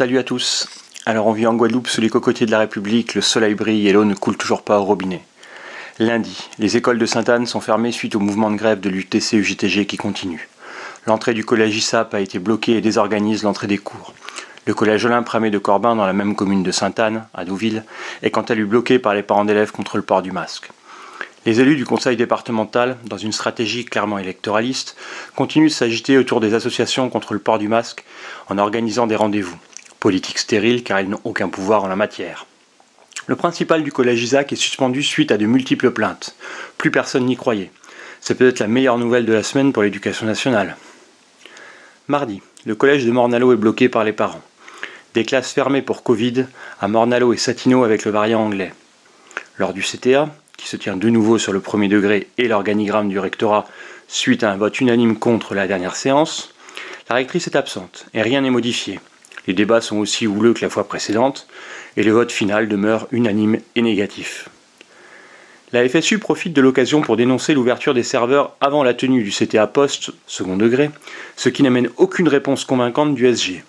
Salut à tous Alors on vit en Guadeloupe sous les cocotiers de la République, le soleil brille et l'eau ne coule toujours pas au robinet. Lundi, les écoles de Sainte-Anne sont fermées suite au mouvement de grève de l'UTC-UGTG qui continue. L'entrée du collège ISAP a été bloquée et désorganise l'entrée des cours. Le collège Olympe Ramé de Corbin, dans la même commune de Sainte-Anne, à Douville, est quant à lui bloqué par les parents d'élèves contre le port du masque. Les élus du conseil départemental, dans une stratégie clairement électoraliste, continuent de s'agiter autour des associations contre le port du masque en organisant des rendez-vous. Politique stérile car ils n'ont aucun pouvoir en la matière. Le principal du collège Isaac est suspendu suite à de multiples plaintes. Plus personne n'y croyait. C'est peut-être la meilleure nouvelle de la semaine pour l'éducation nationale. Mardi, le collège de Mornalo est bloqué par les parents. Des classes fermées pour Covid à Mornalo et Satino avec le variant anglais. Lors du CTA, qui se tient de nouveau sur le premier degré et l'organigramme du rectorat suite à un vote unanime contre la dernière séance, la rectrice est absente et rien n'est modifié. Les débats sont aussi houleux que la fois précédente, et le vote final demeure unanime et négatif. La FSU profite de l'occasion pour dénoncer l'ouverture des serveurs avant la tenue du CTA Post, second degré, ce qui n'amène aucune réponse convaincante du SG.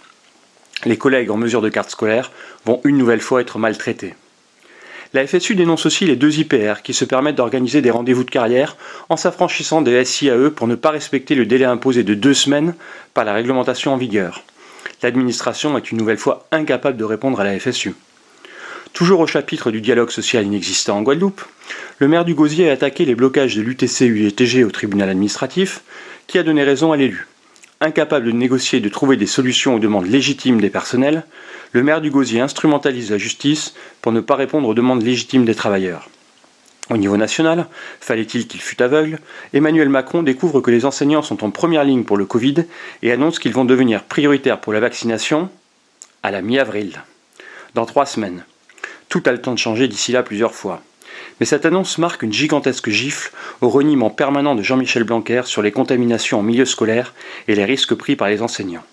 Les collègues en mesure de carte scolaire vont une nouvelle fois être maltraités. La FSU dénonce aussi les deux IPR qui se permettent d'organiser des rendez-vous de carrière en s'affranchissant des SIAE pour ne pas respecter le délai imposé de deux semaines par la réglementation en vigueur l'administration est une nouvelle fois incapable de répondre à la FSU. Toujours au chapitre du dialogue social inexistant en Guadeloupe, le maire du Gosier a attaqué les blocages de l'UTC-UETG au tribunal administratif, qui a donné raison à l'élu. Incapable de négocier et de trouver des solutions aux demandes légitimes des personnels, le maire du Gosier instrumentalise la justice pour ne pas répondre aux demandes légitimes des travailleurs. Au niveau national, fallait-il qu'il fût aveugle, Emmanuel Macron découvre que les enseignants sont en première ligne pour le Covid et annonce qu'ils vont devenir prioritaires pour la vaccination à la mi-avril, dans trois semaines. Tout a le temps de changer d'ici là plusieurs fois. Mais cette annonce marque une gigantesque gifle au reniement permanent de Jean-Michel Blanquer sur les contaminations en milieu scolaire et les risques pris par les enseignants.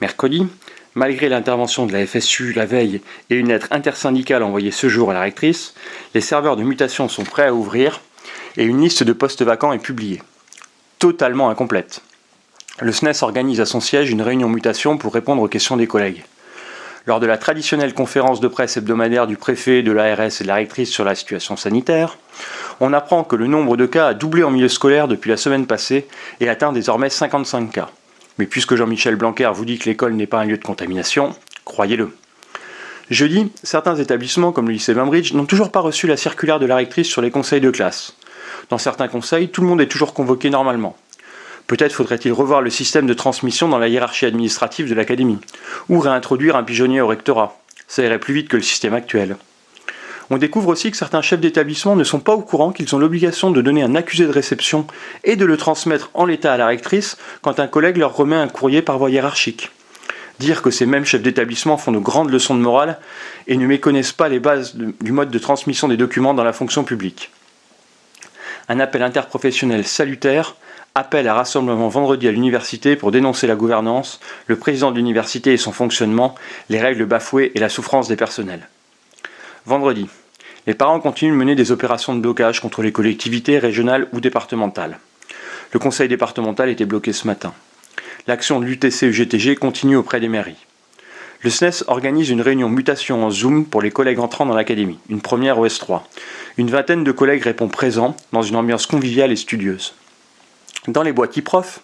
Mercredi, Malgré l'intervention de la FSU la veille et une lettre intersyndicale envoyée ce jour à la rectrice, les serveurs de mutation sont prêts à ouvrir et une liste de postes vacants est publiée. Totalement incomplète. Le SNES organise à son siège une réunion mutation pour répondre aux questions des collègues. Lors de la traditionnelle conférence de presse hebdomadaire du préfet, de l'ARS et de la rectrice sur la situation sanitaire, on apprend que le nombre de cas a doublé en milieu scolaire depuis la semaine passée et atteint désormais 55 cas. Mais puisque Jean-Michel Blanquer vous dit que l'école n'est pas un lieu de contamination, croyez-le. Jeudi, certains établissements comme le lycée Bainbridge n'ont toujours pas reçu la circulaire de la rectrice sur les conseils de classe. Dans certains conseils, tout le monde est toujours convoqué normalement. Peut-être faudrait-il revoir le système de transmission dans la hiérarchie administrative de l'académie, ou réintroduire un pigeonnier au rectorat. Ça irait plus vite que le système actuel. On découvre aussi que certains chefs d'établissement ne sont pas au courant qu'ils ont l'obligation de donner un accusé de réception et de le transmettre en l'état à la rectrice quand un collègue leur remet un courrier par voie hiérarchique. Dire que ces mêmes chefs d'établissement font de grandes leçons de morale et ne méconnaissent pas les bases du mode de transmission des documents dans la fonction publique. Un appel interprofessionnel salutaire appelle à rassemblement vendredi à l'université pour dénoncer la gouvernance, le président de l'université et son fonctionnement, les règles bafouées et la souffrance des personnels. Vendredi, les parents continuent de mener des opérations de blocage contre les collectivités régionales ou départementales. Le conseil départemental était bloqué ce matin. L'action de l'UTC-UGTG continue auprès des mairies. Le SNES organise une réunion mutation en Zoom pour les collègues entrant dans l'académie, une première au S3. Une vingtaine de collègues répond présents dans une ambiance conviviale et studieuse. Dans les boîtes e-prof,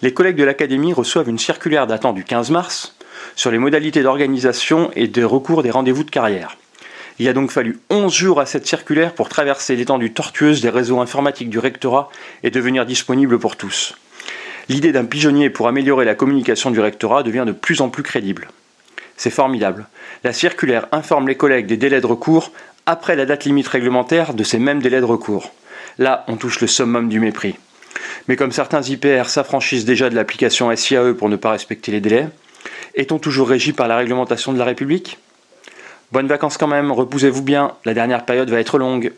les collègues de l'académie reçoivent une circulaire datant du 15 mars sur les modalités d'organisation et de recours des rendez-vous de carrière. Il a donc fallu 11 jours à cette circulaire pour traverser l'étendue tortueuse des réseaux informatiques du rectorat et devenir disponible pour tous. L'idée d'un pigeonnier pour améliorer la communication du rectorat devient de plus en plus crédible. C'est formidable. La circulaire informe les collègues des délais de recours après la date limite réglementaire de ces mêmes délais de recours. Là, on touche le summum du mépris. Mais comme certains IPR s'affranchissent déjà de l'application SIAE pour ne pas respecter les délais, est-on toujours régi par la réglementation de la République? Bonnes vacances quand même, reposez-vous bien, la dernière période va être longue.